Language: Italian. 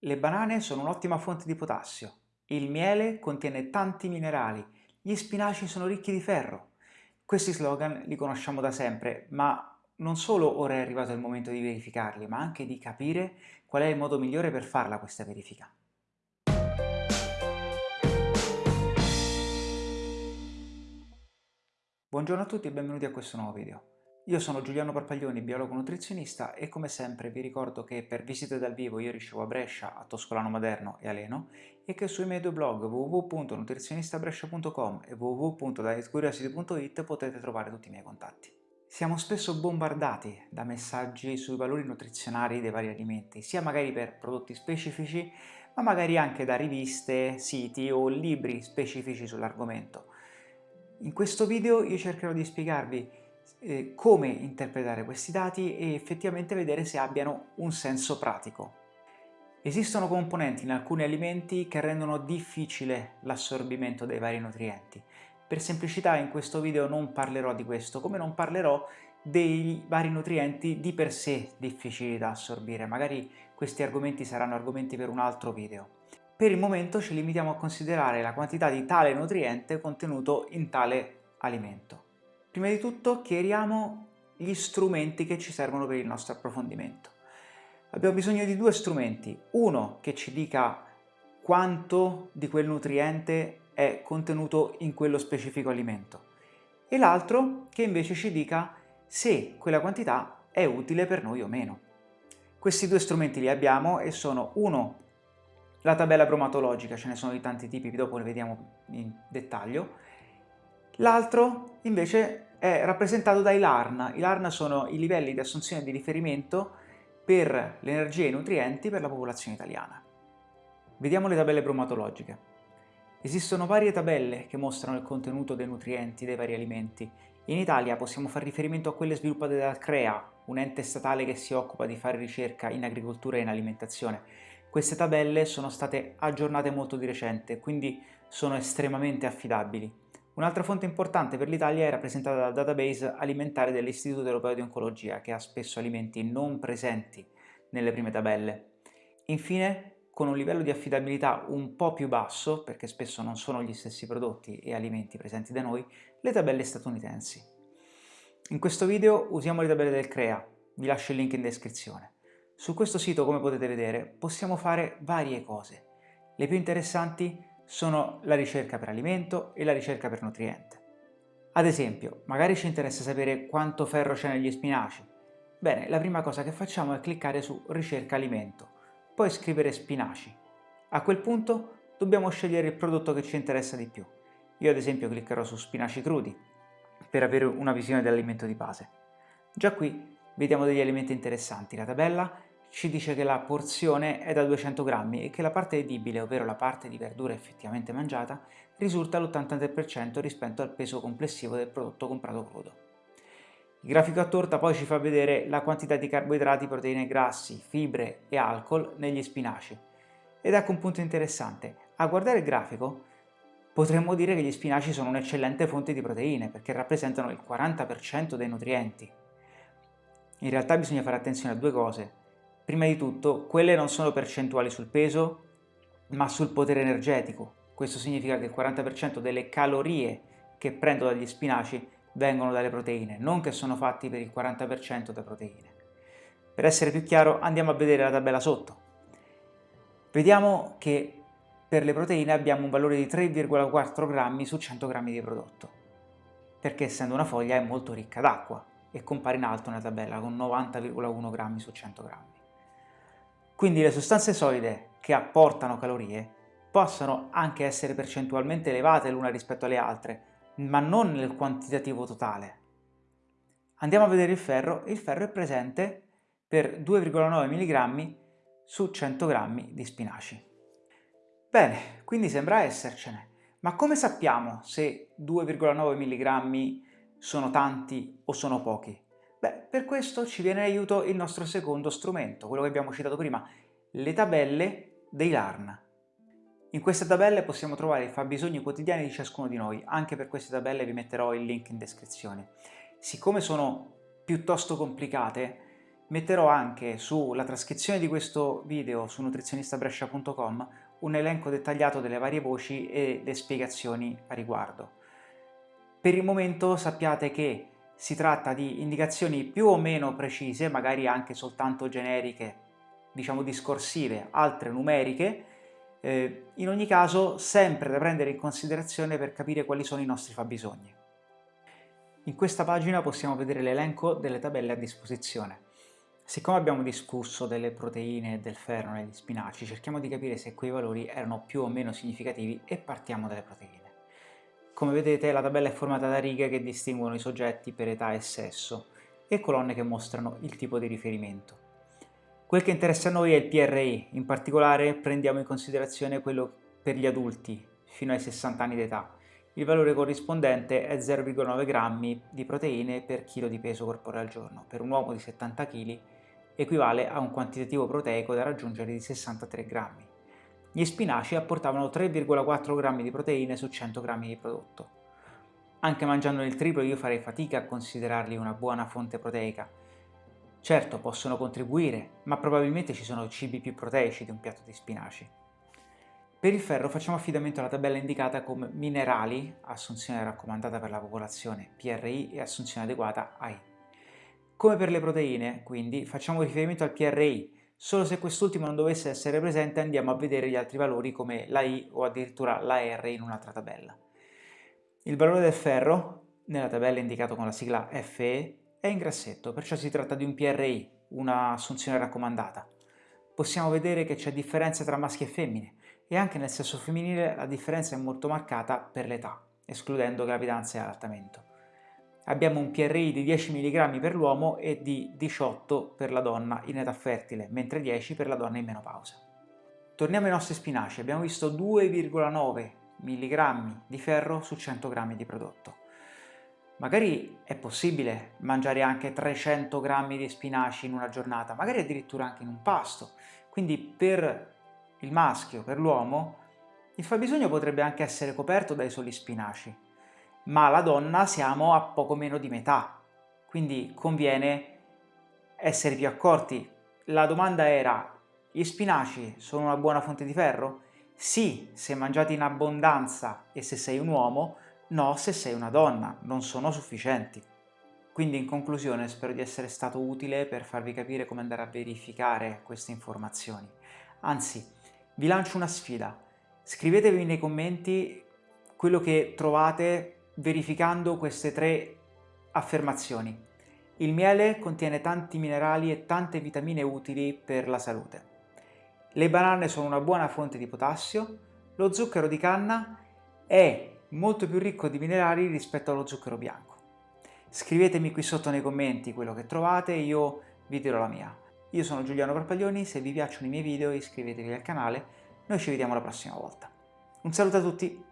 Le banane sono un'ottima fonte di potassio, il miele contiene tanti minerali, gli spinaci sono ricchi di ferro. Questi slogan li conosciamo da sempre, ma non solo ora è arrivato il momento di verificarli, ma anche di capire qual è il modo migliore per farla questa verifica. Buongiorno a tutti e benvenuti a questo nuovo video. Io sono Giuliano Parpaglioni, biologo nutrizionista e come sempre vi ricordo che per visite dal vivo io ricevo a Brescia, a Toscolano Maderno e a Leno e che sui miei due blog www.nutrizionistabrescia.com e www.dietcuriosity.it potete trovare tutti i miei contatti. Siamo spesso bombardati da messaggi sui valori nutrizionali dei vari alimenti, sia magari per prodotti specifici, ma magari anche da riviste, siti o libri specifici sull'argomento. In questo video io cercherò di spiegarvi eh, come interpretare questi dati e effettivamente vedere se abbiano un senso pratico. Esistono componenti in alcuni alimenti che rendono difficile l'assorbimento dei vari nutrienti. Per semplicità in questo video non parlerò di questo, come non parlerò dei vari nutrienti di per sé difficili da assorbire. Magari questi argomenti saranno argomenti per un altro video. Per il momento ci limitiamo a considerare la quantità di tale nutriente contenuto in tale alimento. Prima di tutto chiariamo gli strumenti che ci servono per il nostro approfondimento. Abbiamo bisogno di due strumenti, uno che ci dica quanto di quel nutriente è contenuto in quello specifico alimento e l'altro che invece ci dica se quella quantità è utile per noi o meno. Questi due strumenti li abbiamo e sono uno la tabella bromatologica, ce ne sono di tanti tipi, dopo le vediamo in dettaglio, L'altro invece è rappresentato dai LARN. I LARN sono i livelli di assunzione di riferimento per l'energia e i nutrienti per la popolazione italiana. Vediamo le tabelle bromatologiche. Esistono varie tabelle che mostrano il contenuto dei nutrienti dei vari alimenti. In Italia possiamo fare riferimento a quelle sviluppate dal CREA, un ente statale che si occupa di fare ricerca in agricoltura e in alimentazione. Queste tabelle sono state aggiornate molto di recente, quindi sono estremamente affidabili. Un'altra fonte importante per l'Italia è rappresentata dal database alimentare dell'Istituto Europeo di Oncologia, che ha spesso alimenti non presenti nelle prime tabelle. Infine, con un livello di affidabilità un po' più basso, perché spesso non sono gli stessi prodotti e alimenti presenti da noi, le tabelle statunitensi. In questo video usiamo le tabelle del CREA, vi lascio il link in descrizione. Su questo sito, come potete vedere, possiamo fare varie cose. Le più interessanti sono la ricerca per alimento e la ricerca per nutriente. Ad esempio, magari ci interessa sapere quanto ferro c'è negli spinaci. Bene, la prima cosa che facciamo è cliccare su ricerca alimento, poi scrivere spinaci. A quel punto dobbiamo scegliere il prodotto che ci interessa di più. Io ad esempio cliccherò su spinaci crudi per avere una visione dell'alimento di base. Già qui vediamo degli elementi interessanti. La tabella ci dice che la porzione è da 200 grammi e che la parte edibile, ovvero la parte di verdura effettivamente mangiata, risulta all'83% rispetto al peso complessivo del prodotto comprato crudo. Il grafico a torta poi ci fa vedere la quantità di carboidrati, proteine grassi, fibre e alcol negli spinaci. Ed ecco un punto interessante, a guardare il grafico potremmo dire che gli spinaci sono un'eccellente fonte di proteine perché rappresentano il 40% dei nutrienti. In realtà bisogna fare attenzione a due cose. Prima di tutto, quelle non sono percentuali sul peso, ma sul potere energetico. Questo significa che il 40% delle calorie che prendo dagli spinaci vengono dalle proteine, non che sono fatti per il 40% da proteine. Per essere più chiaro andiamo a vedere la tabella sotto. Vediamo che per le proteine abbiamo un valore di 3,4 grammi su 100 grammi di prodotto, perché essendo una foglia è molto ricca d'acqua e compare in alto nella tabella con 90,1 grammi su 100 grammi. Quindi le sostanze solide che apportano calorie possono anche essere percentualmente elevate l'una rispetto alle altre, ma non nel quantitativo totale. Andiamo a vedere il ferro, il ferro è presente per 2,9 mg su 100 g di spinaci. Bene, quindi sembra essercene, ma come sappiamo se 2,9 mg sono tanti o sono pochi? Beh, per questo ci viene in aiuto il nostro secondo strumento, quello che abbiamo citato prima, le tabelle dei LARN. In queste tabelle possiamo trovare i fabbisogni quotidiani di ciascuno di noi, anche per queste tabelle vi metterò il link in descrizione. Siccome sono piuttosto complicate, Metterò anche sulla trascrizione di questo video su nutrizionistabrescia.com un elenco dettagliato delle varie voci e le spiegazioni a riguardo. Per il momento sappiate che si tratta di indicazioni più o meno precise, magari anche soltanto generiche, diciamo discorsive, altre numeriche, eh, in ogni caso sempre da prendere in considerazione per capire quali sono i nostri fabbisogni. In questa pagina possiamo vedere l'elenco delle tabelle a disposizione. Siccome abbiamo discusso delle proteine e del ferro negli spinaci, cerchiamo di capire se quei valori erano più o meno significativi e partiamo dalle proteine. Come vedete la tabella è formata da righe che distinguono i soggetti per età e sesso e colonne che mostrano il tipo di riferimento. Quel che interessa a noi è il PRI, in particolare prendiamo in considerazione quello per gli adulti fino ai 60 anni d'età. Il valore corrispondente è 0,9 grammi di proteine per chilo di peso corporeo al giorno. Per un uomo di 70 kg equivale a un quantitativo proteico da raggiungere di 63 grammi. Gli spinaci apportavano 3,4 grammi di proteine su 100 grammi di prodotto. Anche mangiando il triplo io farei fatica a considerarli una buona fonte proteica. Certo, possono contribuire, ma probabilmente ci sono cibi più proteici di un piatto di spinaci. Per il ferro facciamo affidamento alla tabella indicata come minerali, assunzione raccomandata per la popolazione, PRI e assunzione adeguata AI. Come per le proteine, quindi, facciamo riferimento al PRI, solo se quest'ultimo non dovesse essere presente andiamo a vedere gli altri valori come la I o addirittura la R in un'altra tabella. Il valore del ferro, nella tabella indicato con la sigla FE, è in grassetto, perciò si tratta di un PRI, una assunzione raccomandata. Possiamo vedere che c'è differenza tra maschi e femmine, e anche nel sesso femminile la differenza è molto marcata per l'età, escludendo gravidanza e allattamento abbiamo un PRI di 10 mg per l'uomo e di 18 per la donna in età fertile, mentre 10 per la donna in menopausa. Torniamo ai nostri spinaci, abbiamo visto 2,9 mg di ferro su 100 g di prodotto. Magari è possibile mangiare anche 300 g di spinaci in una giornata, magari addirittura anche in un pasto. Quindi per il maschio, per l'uomo, il fabbisogno potrebbe anche essere coperto dai soli spinaci, ma la donna siamo a poco meno di metà, quindi conviene essere più accorti. La domanda era, gli spinaci sono una buona fonte di ferro? Sì, se mangiati in abbondanza e se sei un uomo, no se sei una donna, non sono sufficienti. Quindi in conclusione spero di essere stato utile per farvi capire come andare a verificare queste informazioni. Anzi, vi lancio una sfida. Scrivetevi nei commenti quello che trovate verificando queste tre affermazioni. Il miele contiene tanti minerali e tante vitamine utili per la salute. Le banane sono una buona fonte di potassio. Lo zucchero di canna è molto più ricco di minerali rispetto allo zucchero bianco. Scrivetemi qui sotto nei commenti quello che trovate io vi dirò la mia. Io sono Giuliano Parpaglioni, se vi piacciono i miei video iscrivetevi al canale, noi ci vediamo la prossima volta. Un saluto a tutti!